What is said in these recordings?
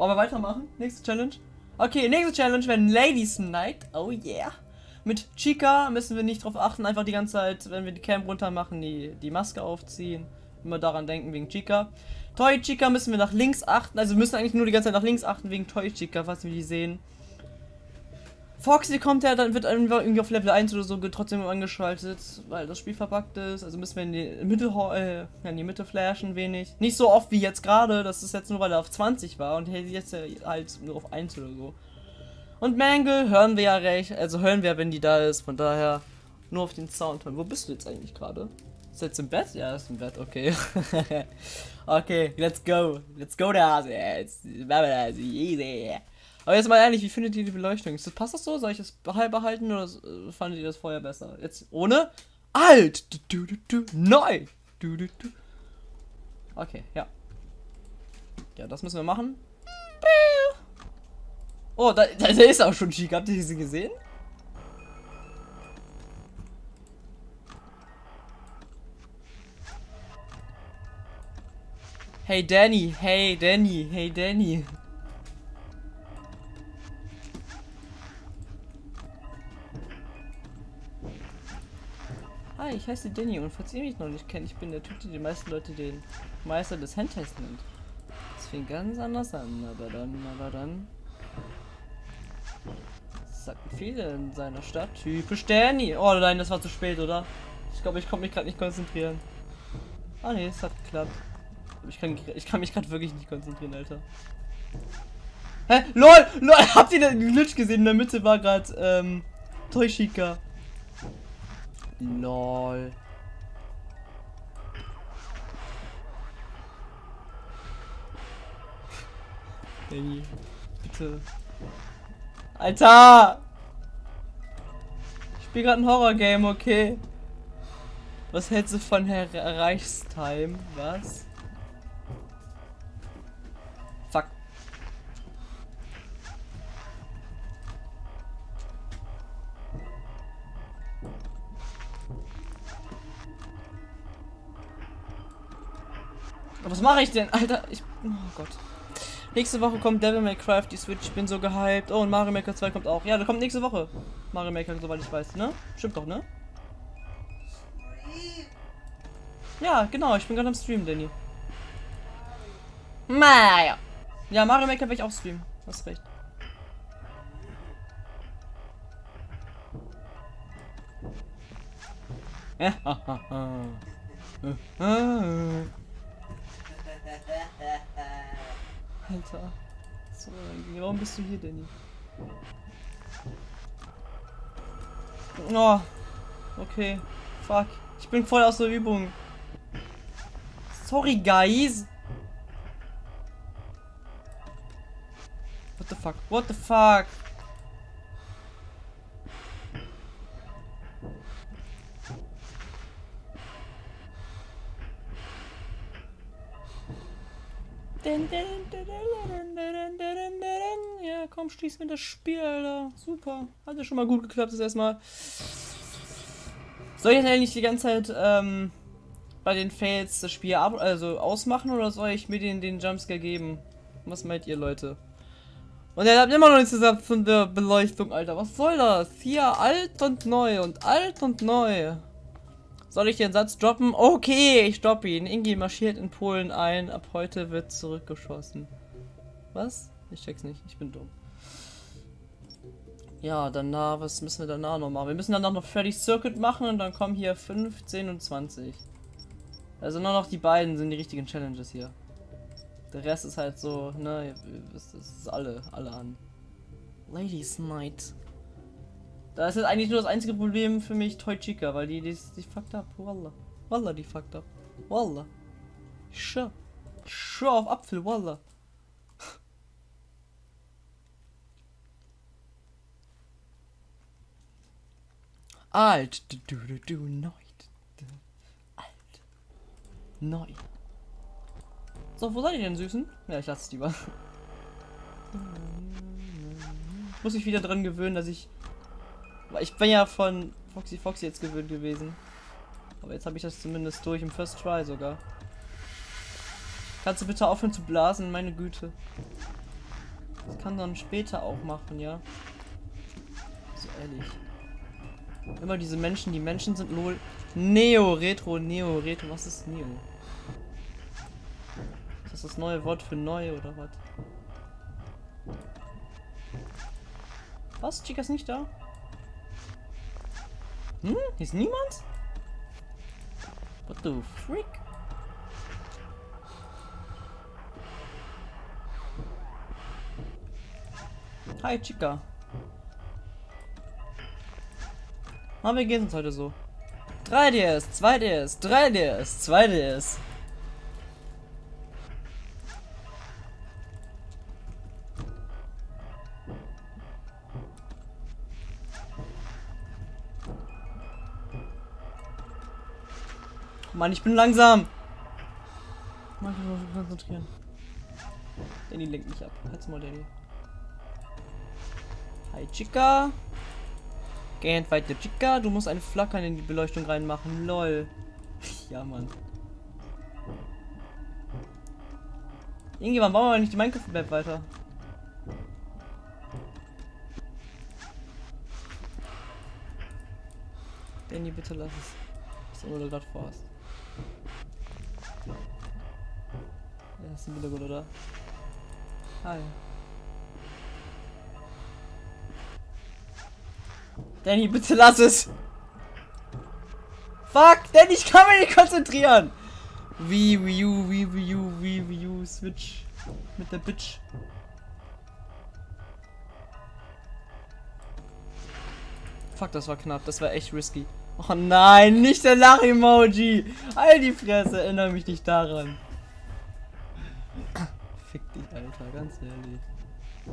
Wollen wir weitermachen? Nächste Challenge? Okay, nächste Challenge wäre Ladies Night. Oh yeah. Mit Chica müssen wir nicht drauf achten, einfach die ganze Zeit, wenn wir die Cam runter machen, die, die Maske aufziehen. Immer daran denken wegen Chica. Toy Chica müssen wir nach links achten, also wir müssen eigentlich nur die ganze Zeit nach links achten wegen Toy Chica, falls wir die sehen. Foxy kommt ja, dann wird irgendwie auf Level 1 oder so trotzdem angeschaltet, weil das Spiel verbuggt ist. Also müssen wir in die Mitte, äh, in die Mitte flashen wenig. Nicht so oft wie jetzt gerade, das ist jetzt nur, weil er auf 20 war und jetzt halt nur auf 1 oder so. Und Mangle hören wir ja recht, also hören wir, wenn die da ist, von daher nur auf den Sound hören. Wo bist du jetzt eigentlich gerade? Ist jetzt im Bett? Ja, ist im Bett, okay. okay, let's go. Let's go da. Jetzt, easy. Aber jetzt mal ehrlich, wie findet ihr die Beleuchtung? Das, passt das so? Soll ich das behalten oder äh, fandet ihr das vorher besser? Jetzt ohne? Alt! Du, du, du, neu! Okay, ja. Ja, das müssen wir machen. Oh, da, da ist auch schon schick. Habt ihr sie gesehen? Hey Danny, hey Danny, hey Danny. Hi, ich heiße Danny und falls ihr mich noch nicht kennt, ich bin der Typ, der die meisten Leute den Meister des Handtests nennt. Das fing ganz anders an, aber dann, aber dann... Das sagten viele in seiner Stadt. Typisch Danny. Oh nein, das war zu spät, oder? Ich glaube, ich konnte mich gerade nicht konzentrieren. Ah ne, es hat geklappt. Ich kann, ich kann mich gerade wirklich nicht konzentrieren, Alter. Hä? LOL! LOL! Habt ihr den Glitch gesehen? In der Mitte war gerade, ähm, Toyshika. Lol. Baby, bitte. Alter! Ich spiele gerade ein Horror-Game, okay. Was hältst du von Herr Reichstime? Was? Was mache ich denn? Alter, ich... Oh Gott. Nächste Woche kommt Devil May Cry die Switch. Ich bin so gehypt. Oh, und Mario Maker 2 kommt auch. Ja, der kommt nächste Woche. Mario Maker, soweit ich weiß, ne? Stimmt doch, ne? Ja, genau. Ich bin gerade am Stream, Danny. Mario. Ja, Mario Maker will ich auch streamen. Hast recht. Alter. So, warum bist du hier, Danny? Oh. Okay. Fuck. Ich bin voll aus der Übung. Sorry, guys. What the fuck? What the fuck? Ja, komm, schließ mir das Spiel, Alter. Super. Hat ja schon mal gut geklappt, das erstmal. Soll ich jetzt eigentlich die ganze Zeit ähm, bei den Fails das Spiel ab also ausmachen oder soll ich mir den, den Jumpscare geben? Was meint ihr, Leute? Und er hat immer noch nichts gesagt von der Beleuchtung, Alter. Was soll das? Hier alt und neu und alt und neu. Soll ich den Satz droppen? Okay, ich droppe ihn. Ingi marschiert in Polen ein. Ab heute wird zurückgeschossen. Was? Ich check's nicht. Ich bin dumm. Ja, danach, was müssen wir danach noch machen? Wir müssen danach noch Freddy Circuit machen und dann kommen hier 15 und 20. Also nur noch die beiden sind die richtigen Challenges hier. Der Rest ist halt so, ne, das ist alle, alle an. Ladies Night. Das ist eigentlich nur das einzige Problem für mich, Toy Chica, weil die, die, die fucked up. Wallah. Wallah, die. Wallah. Ich schwör. Ich schwör auf Apfel, Wallah. Alt. Du, du, du, du, neu. Alt. Neu. So, wo seid ihr denn, Süßen? Ja, ich lasse es lieber. Muss ich wieder dran gewöhnen, dass ich ich bin ja von Foxy Foxy jetzt gewöhnt gewesen. Aber jetzt habe ich das zumindest durch im First Try sogar. Kannst du bitte aufhören zu blasen, meine Güte. Das kann dann später auch machen, ja. So ehrlich. Immer diese Menschen, die Menschen sind lol. Neo, Retro, Neo, Retro. Was ist Neo? Ist das das neue Wort für neu oder was? Was? Chica ist nicht da? Hm? Hier ist niemand? What the frick? Hi, Chica. Na, wir gehen uns heute so. 3DS, 2DS, 3DS, 2DS. Mann, ich bin langsam. Mann, ich muss mich konzentrieren. Danny lenkt mich ab. Halt's mal, Danny. Hi, Chica. Gehend weiter, Chica. Du musst eine Flackern in die Beleuchtung reinmachen. Lol. ja, Mann. Irgendwann bauen wir nicht die Minecraft-Map weiter. Danny, bitte lass es. Was immer du gerade vorhast. Ja, ist wieder gut, oder? Hi. Danny, bitte lass es! Fuck! Danny, ich kann mich nicht konzentrieren! Wie, Wii U, wie, Wii U, wie, Wii U, Switch. Mit der Bitch. Fuck, das war knapp. Das war echt risky. Oh nein, nicht der Lach-Emoji! All die Fresse, erinnere mich nicht daran. Fick dich, Alter, ganz ehrlich.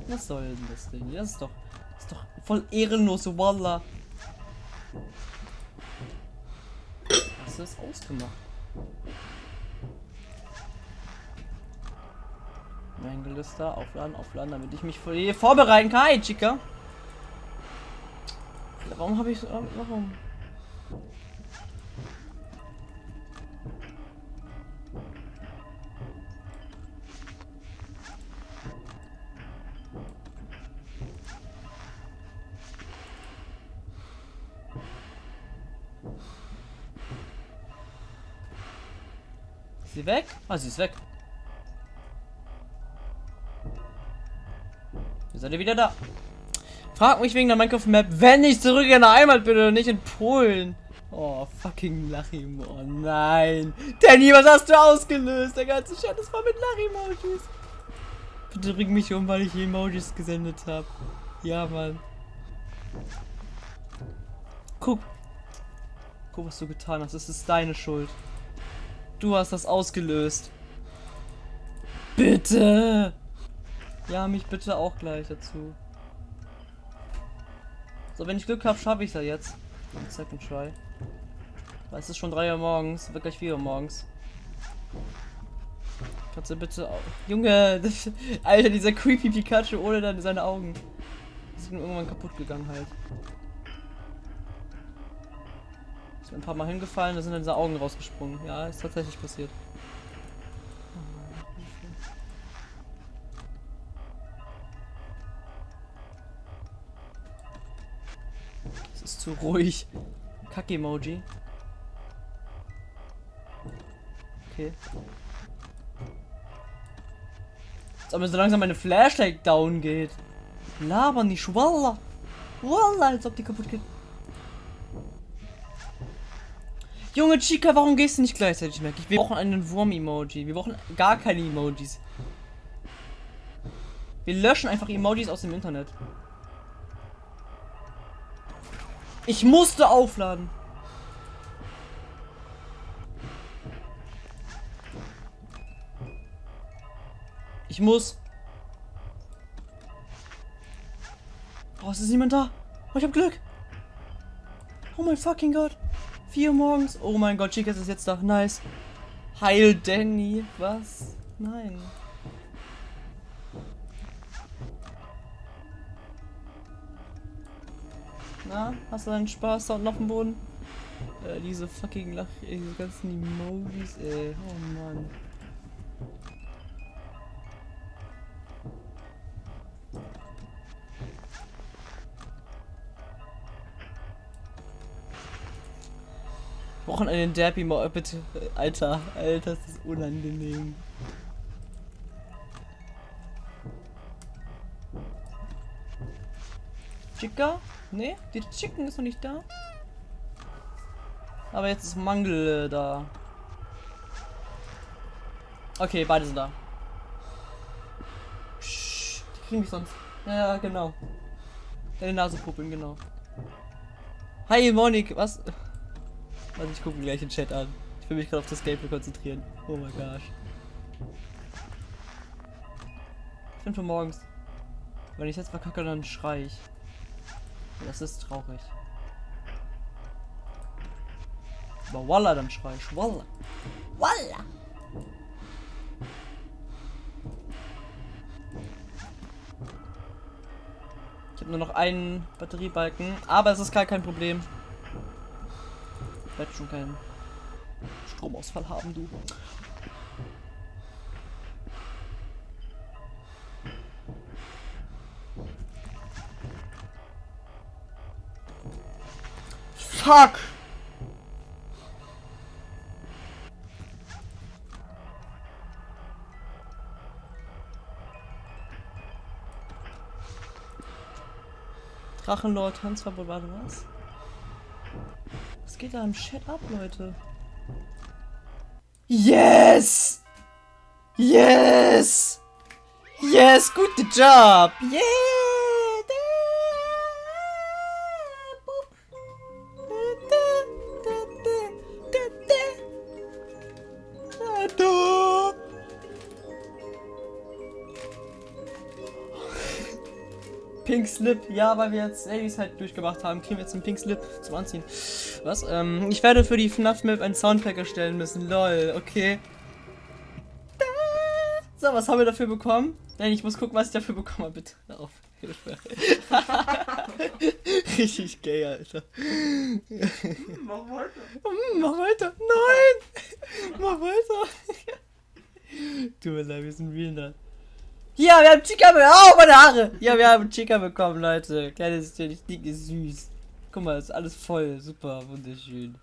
Was soll denn das Ding? Das ist doch, das ist doch voll ehrenlos, Wallah. Hast du das ausgemacht? Mein Gelüster, aufladen, aufladen, damit ich mich vor vorbereiten kann. Hi, Chica. Warum habe ich so. Warum? Sie weg? Ah, sie ist weg. Ihr seid ihr wieder da. Frag mich wegen der Minecraft-Map, wenn ich zurück in der Heimat bin oder nicht in Polen. Oh, fucking Lachim. Oh nein. Danny, was hast du ausgelöst? Der ganze Chat ist voll mit Lach-Emojis. Bitte bring mich um, weil ich Emojis gesendet habe. Ja, Mann. Guck. Guck, was du getan hast. Es ist deine Schuld. Du hast das ausgelöst. Bitte. Ja, mich bitte auch gleich dazu. So, wenn ich Glück habe, schaffe ich es ja jetzt. Second try. Weil es ist schon 3 Uhr morgens, wird gleich 4 Uhr morgens. Kannst du bitte auch. Junge, Alter, dieser creepy Pikachu ohne seine Augen. Die sind irgendwann kaputt gegangen halt. Ist mir ein paar Mal hingefallen, da sind dann diese Augen rausgesprungen. Ja, ist tatsächlich passiert. zu ruhig. Kack-Emoji. Okay. Jetzt aber so langsam meine Flashlight down geht. Labern nicht, Wallah. Wallah, als ob die kaputt geht. Junge Chica, warum gehst du nicht gleichzeitig weg? Wir brauchen einen Wurm-Emoji. Wir brauchen gar keine Emojis. Wir löschen einfach Emojis aus dem Internet. Ich musste aufladen. Ich muss. Oh, es ist niemand da. Oh, ich hab Glück. Oh mein fucking Gott. Vier morgens. Oh mein Gott, Chica ist jetzt da. Nice. Heil Danny. Was? Nein. Na, hast du deinen Spaß da unten auf dem Boden? Äh, diese fucking Lach, diese ganzen Emojis, ey. Oh Mann. Brauchen einen Derby mal bitte. Alter, Alter, das ist unangenehm. Chica? Ne, die Chicken ist noch nicht da. Aber jetzt ist Mangel äh, da. Okay, beide sind da. Psch, die kriegen mich sonst. Ja, genau. Deine Nase puppeln, genau. Hi, Monik, was? Also ich gucke gleich den Chat an. Ich will mich gerade auf das Gameplay konzentrieren. Oh mein gosh. 5 Uhr morgens. Wenn ich jetzt verkacke, dann schrei ich. Das ist traurig. Aber Walla, dann schrei ich. Walla. Walla. Ich habe nur noch einen Batteriebalken, aber es ist gar kein Problem. Werde schon keinen Stromausfall haben, du. Fuck! Drachenlord, Tanzverbot, warte was? Was geht da im Chat ab, Leute? Yes! Yes! Yes, good job! Yeah! Pink Slip. Ja, weil wir jetzt Ladies halt durchgemacht haben, kriegen wir jetzt einen Pink Slip zum Anziehen. Was? Ähm, ich werde für die FNAF Map einen Soundpack erstellen müssen. Lol, okay. So, was haben wir dafür bekommen? Nein, ich muss gucken, was ich dafür bekommen habe. Bitte, auf. Hilfe. Richtig gay, Alter. Mach weiter. Mach weiter. Nein! Mach weiter. Tut mir leid, wir sind real ja, wir haben Chica bekommen. Oh, meine Haare. Ja, wir haben Chica bekommen, Leute. Kleines, dick ist süß. Guck mal, ist alles voll. Super, wunderschön.